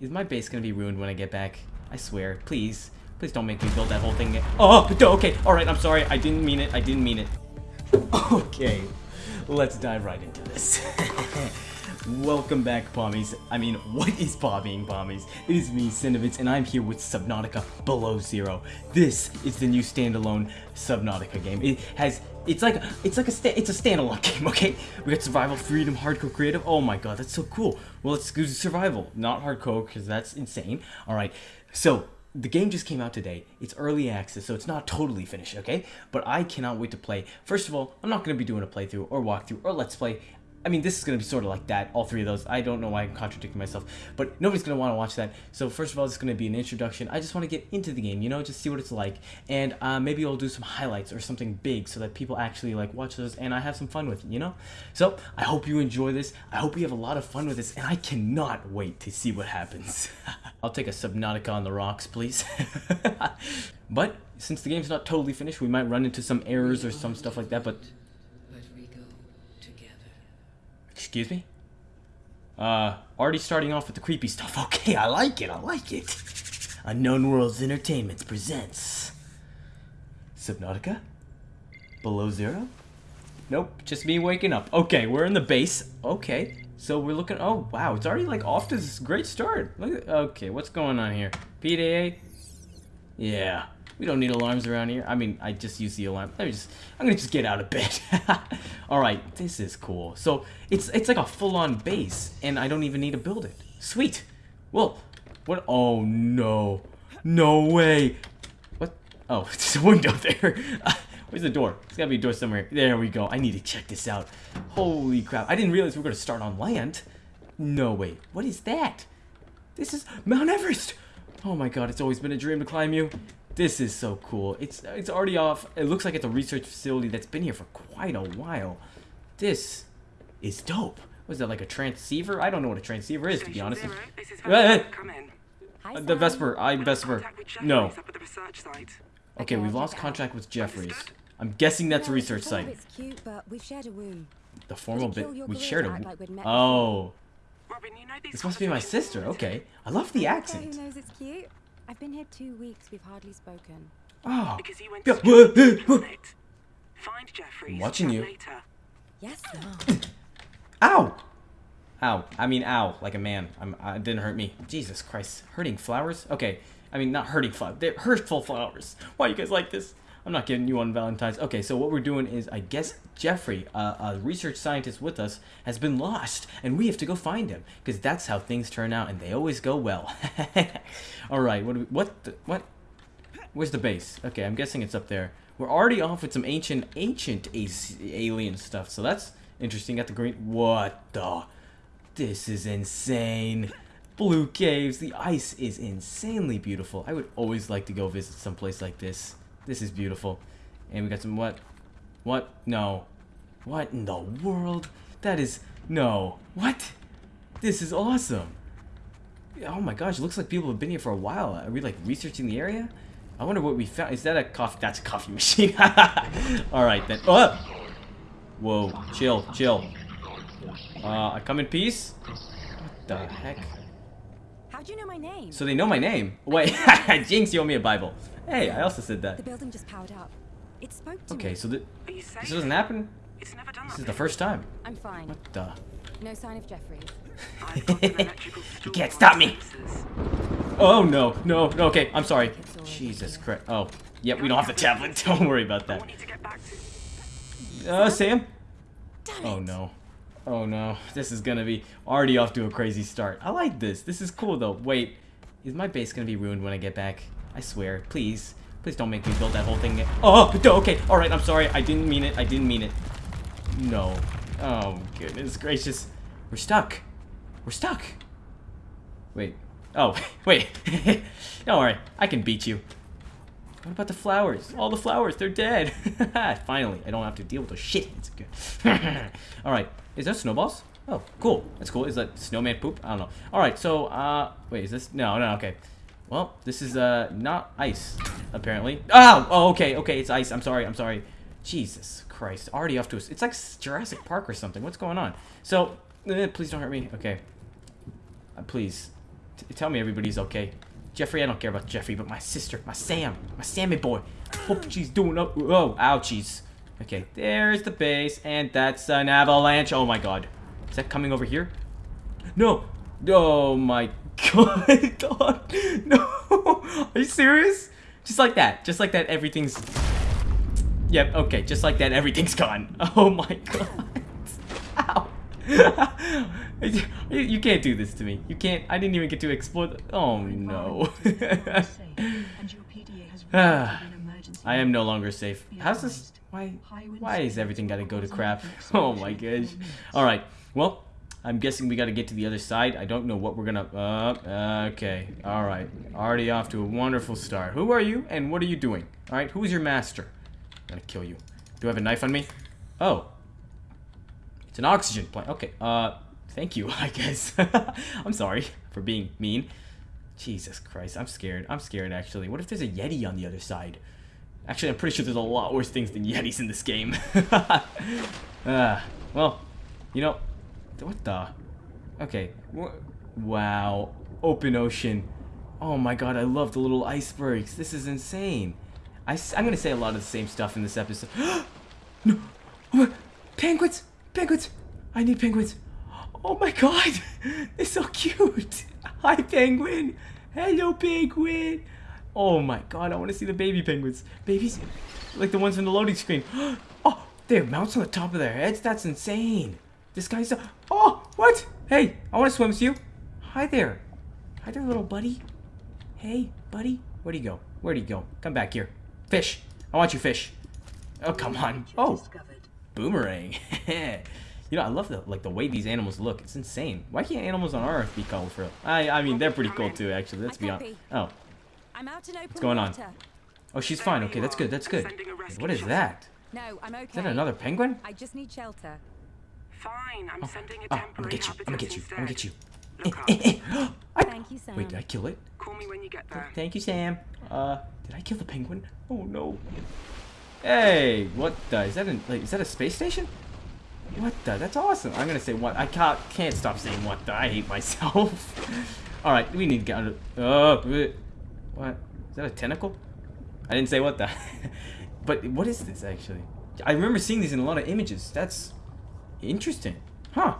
is my base gonna be ruined when I get back? I swear. Please. Please don't make me build that whole thing. again. Oh, okay. Alright, I'm sorry. I didn't mean it. I didn't mean it. Okay. Let's dive right into this. Welcome back, Pommies. I mean, what is pomming, Pommies? It is me, Cinnamons, and I'm here with Subnautica Below Zero. This is the new standalone Subnautica game. It has, it's like, it's like a, it's a standalone game, okay? We got survival, freedom, hardcore, creative. Oh my god, that's so cool. Well, let's do survival, not hardcore, because that's insane. All right, so the game just came out today. It's early access, so it's not totally finished, okay? But I cannot wait to play. First of all, I'm not going to be doing a playthrough or walkthrough or let's play. I mean, this is going to be sort of like that, all three of those. I don't know why I'm contradicting myself, but nobody's going to want to watch that. So first of all, it's going to be an introduction. I just want to get into the game, you know, just see what it's like. And uh, maybe I'll do some highlights or something big so that people actually like watch those and I have some fun with it, you know? So I hope you enjoy this. I hope you have a lot of fun with this, and I cannot wait to see what happens. I'll take a Subnautica on the rocks, please. but since the game's not totally finished, we might run into some errors or some stuff like that, but But we go together. Excuse me? Uh, already starting off with the creepy stuff. Okay, I like it, I like it. Unknown Worlds Entertainment presents... Subnautica? Below Zero? Nope, just me waking up. Okay, we're in the base. Okay, so we're looking... Oh, wow, it's already, like, off to this great start. Look at... Okay, what's going on here? PDA? Yeah, we don't need alarms around here. I mean, I just use the alarm. Let me just, I'm gonna just get out of bed. All right, this is cool. So it's it's like a full-on base, and I don't even need to build it. Sweet. Well, what? Oh no, no way. What? Oh, there's a window there. Where's the door? It's gotta be a door somewhere. There we go. I need to check this out. Holy crap! I didn't realize we were gonna start on land. No way. What is that? This is Mount Everest. Oh my god, it's always been a dream to climb you. This is so cool. It's it's already off. It looks like it's a research facility that's been here for quite a while. This is dope. Was that like a transceiver? I don't know what a transceiver is, to be honest. Zero, this is Hey, hey. Vesper. Come in. Hi, the Vesper. I'm Vesper. Contact with Jeffries No. at the site. Okay, Okay, we've lost check contact with Jeffries. Understood. I'm guessing that's a research site. It's cute, but we've shared a room. The formal bit. We shared a. like Oh, Robin, you know these this must be my sister. Okay, I love the accent. Who knows it's cute? I've been here two weeks. We've hardly spoken. Oh, Because you went to whoa, Jeffries' whoa, whoa. planet. Find Jeffries. watching you. Later. Yes, Mom. Ow! Ow. I mean, ow. Like a man. I'm, uh, it didn't hurt me. Jesus Christ. Hurting flowers? Okay. I mean, not hurting flowers. They're hurtful flowers. Why you guys like this? I'm not getting you on Valentine's. Okay, so what we're doing is, I guess Jeffrey, uh, a research scientist with us, has been lost, and we have to go find him, because that's how things turn out, and they always go well. All right, what? We, what? The, what? Where's the base? Okay, I'm guessing it's up there. We're already off with some ancient, ancient alien stuff, so that's interesting. Got the green. What the? This is insane. Blue caves. The ice is insanely beautiful. I would always like to go visit some place like this. This is beautiful. And we got some what? What? No. What in the world? That is no. What? This is awesome. Oh my gosh, looks like people have been here for a while. Are we like researching the area? I wonder what we found. Is that a coffee? That's a coffee machine. All right then. Oh! Whoa, chill, chill. Uh, I come in peace. What the heck? How'd you know my name? So they know my name. Wait, Jinx, you owe me a Bible. Hey, I also said that. the building just powered up. It spoke to Okay, me. so th Are you safe? this doesn't happen. It's never done This is the first time. I'm fine. What the? No sign of Jeffries. I've got an electrical You can't stop me. Oh no, no, no. Okay, I'm sorry. It's all over Jesus. Christ. Oh, yep, we don't have the tablet. Don't worry about that. want you to get back. Uh, Sam. Oh no. Oh no. This is gonna be already off to a crazy start. I like this. This is cool though. Wait, is my base gonna be ruined when I get back? I swear. Please. Please don't make me build that whole thing again. Oh, okay. Alright, I'm sorry. I didn't mean it. I didn't mean it. No. Oh, goodness gracious. We're stuck. We're stuck. Wait. Oh, wait. don't worry. I can beat you. What about the flowers? All the flowers, they're dead. Finally, I don't have to deal with those shit. It's good. All right, is that snowballs? Oh, cool. That's cool. Is that snowman poop? I don't know. All right, so uh, wait, is this? No, no, okay. Well, this is uh not ice, apparently. Oh, oh, okay, okay, it's ice. I'm sorry, I'm sorry. Jesus Christ, already off to us. It's like Jurassic Park or something. What's going on? So, eh, please don't hurt me. Okay. Uh, please, T- tell me everybody's okay. Jeffrey, I don't care about Jeffrey, but my sister, my Sam, my Sammy boy. Hope she's doing up. Oh, ouchies. Okay, there's the base, and that's an avalanche. Oh my god. Is that coming over here? No. Oh my god. No. Are you serious? Just like that. Just like that, everything's. Yep, okay, just like that, everything's gone. Oh my god. Ow. You, you can't do this to me. You can't. I didn't even get to explore. The, oh no. I am no longer safe. How's this? Why? Why is everything gotta go to crap? Oh my gosh. All right. Well, I'm guessing we gotta get to the other side. I don't know what we're gonna. Uh, okay. All right. Already off to a wonderful start. Who are you, and what are you doing? All right. Who's your master? I'm gonna kill you. Do I have a knife on me? Oh. It's an oxygen plant. Okay. Uh, thank you. I guess. I'm sorry for being mean. Jesus Christ, I'm scared. I'm scared, actually. What if there's a Yeti on the other side? Actually, I'm pretty sure there's a lot worse things than Yetis in this game. uh, well, you know, what the? Okay. Wow. Open ocean. Oh my god, I love the little icebergs. This is insane. I, am gonna say a lot of the same stuff in this episode. no! What? Penguins! Penguins! I need penguins. Oh my god! They're so cute! Hi, penguin! Hello, penguin! Oh my god, I want to see the baby penguins. Babies? Like the ones in the loading screen. Oh, they have mounts on the top of their heads? That's insane. This guy's... A oh, what? Hey, I want to swim with you. Hi there. Hi there, little buddy. Hey, buddy. Where'd he go? Where'd he go? Come back here. Fish. I want you, fish. Oh, come on. Oh, boomerang. you know, I love the like the way these animals look. It's insane. Why can't animals on Earth be colorful? I I mean, they're pretty cool too, actually. Let's be honest. Oh, I'm out in open going on? oh, she's fine. Okay, that's good. That's good. What is that? No, I'm okay. Is that another penguin? I just need shelter. Fine, I'm sending a Oh, I'm gonna get you. I'm gonna get you. I'm gonna get you. Look up. I- Thank you, Sam. Wait, did I kill it? Call me when you get there. Thank you, Sam. Uh, did I kill the penguin? Oh no. Hey, what the? Is that an, like, is that a space station? What the? That's awesome. I'm gonna say what? I can't can't stop saying what the. I hate myself. All right, we need to get under. Oh, what? Is that a tentacle? I didn't say what the. but what is this actually? I remember seeing these in a lot of images. That's interesting. Huh.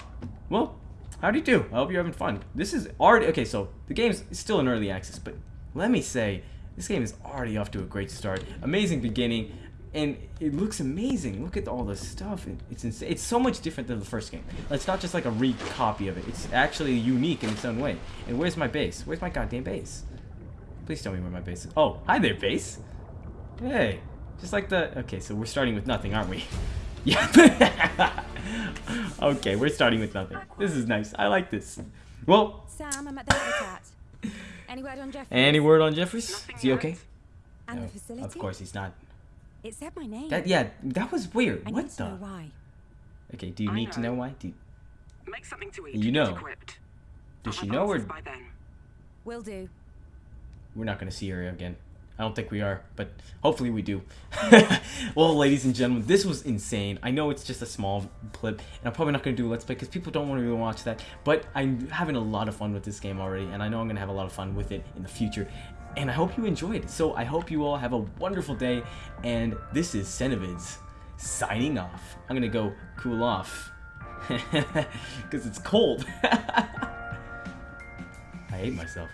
Well, how do you do? I hope you're having fun. This is already okay. So the game's still in early access, but let me say this game is already off to a great start. Amazing beginning, and it looks amazing. Look at all the stuff. It- It's insane. It's so much different than the first game. It's not just like a recopy of it. It's actually unique in its own way. And where's my base? Where's my goddamn base? Please tell me where my base is. Oh, hi there, base. Hey, just like the. Okay, so we're starting with nothing, aren't we? Yeah. okay, we're starting with nothing. This is nice. I like this. Well, Sam, I'm at the habitat. Any word on Jeffrey? any word on Jeffries? Nothing Is he okay? And No, the facility? Of course he's not. It said my name. That yeah, that was weird. I what need to the? know why. Okay, do you I need to know know. why? Do you- Make something to eat. You know. get does she have know or answers by then. Will do. we're not gonna see her again? I don't think we are, but hopefully we do. well, ladies and gentlemen, this was insane. I know it's just a small clip, and I'm probably not gonna do a let's play because people don't want to really watch that. But I'm having a lot of fun with this game already, and I know I'm gonna have a lot of fun with it in the future. And I hope you enjoyed. So I hope you all have a wonderful day. And this is Cenovids signing off. I'm gonna go cool off because it's cold. I hate myself.